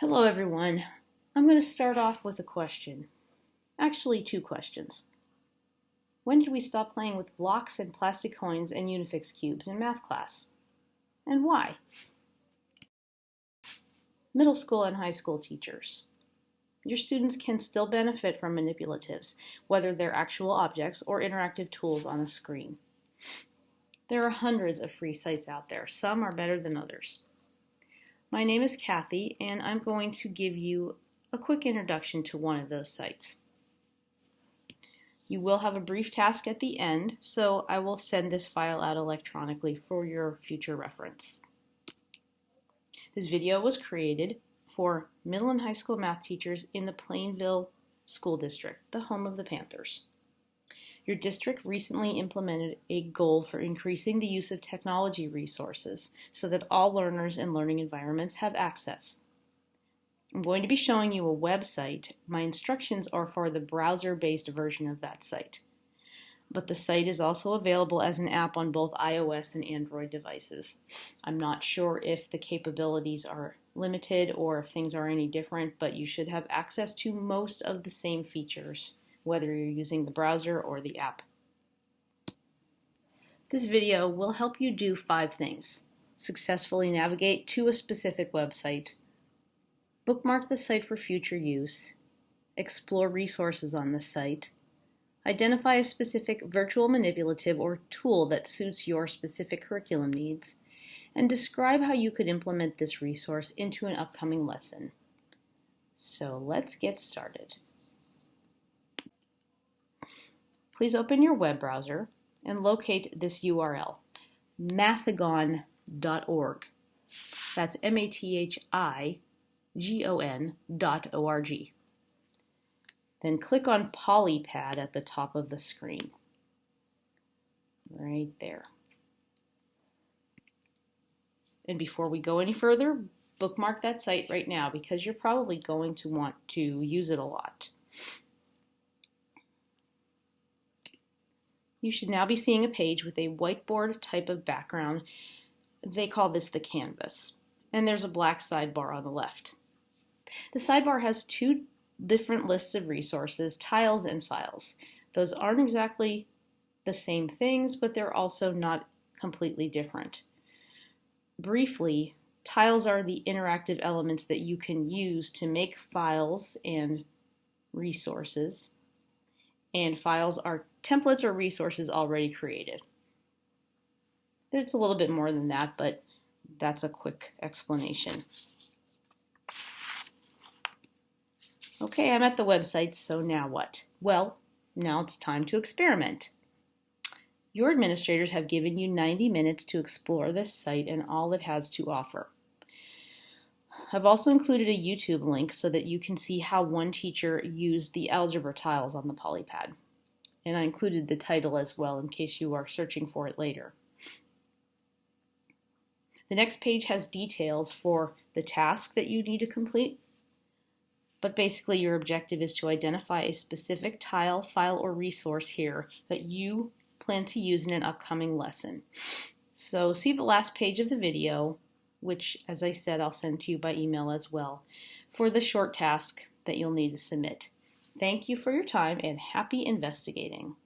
Hello everyone. I'm going to start off with a question. Actually, two questions. When did we stop playing with blocks and plastic coins and Unifix cubes in math class? And why? Middle school and high school teachers. Your students can still benefit from manipulatives, whether they're actual objects or interactive tools on a screen. There are hundreds of free sites out there. Some are better than others. My name is Kathy, and I'm going to give you a quick introduction to one of those sites. You will have a brief task at the end, so I will send this file out electronically for your future reference. This video was created for middle and high school math teachers in the Plainville School District, the home of the Panthers. Your district recently implemented a goal for increasing the use of technology resources so that all learners and learning environments have access. I'm going to be showing you a website. My instructions are for the browser-based version of that site. But the site is also available as an app on both iOS and Android devices. I'm not sure if the capabilities are limited or if things are any different, but you should have access to most of the same features whether you're using the browser or the app. This video will help you do five things. Successfully navigate to a specific website, bookmark the site for future use, explore resources on the site, identify a specific virtual manipulative or tool that suits your specific curriculum needs, and describe how you could implement this resource into an upcoming lesson. So let's get started. Please open your web browser and locate this URL, mathigon.org. That's M-A-T-H-I-G-O-N dot O-R-G. Then click on Polypad at the top of the screen. Right there. And before we go any further, bookmark that site right now because you're probably going to want to use it a lot. You should now be seeing a page with a whiteboard type of background. They call this the canvas. And there's a black sidebar on the left. The sidebar has two different lists of resources, tiles and files. Those aren't exactly the same things, but they're also not completely different. Briefly, tiles are the interactive elements that you can use to make files and resources and files are templates or resources already created. It's a little bit more than that, but that's a quick explanation. Okay, I'm at the website, so now what? Well, now it's time to experiment. Your administrators have given you 90 minutes to explore this site and all it has to offer. I've also included a YouTube link so that you can see how one teacher used the algebra tiles on the Polypad. And I included the title as well in case you are searching for it later. The next page has details for the task that you need to complete. But basically your objective is to identify a specific tile, file, or resource here that you plan to use in an upcoming lesson. So see the last page of the video which, as I said, I'll send to you by email as well, for the short task that you'll need to submit. Thank you for your time and happy investigating.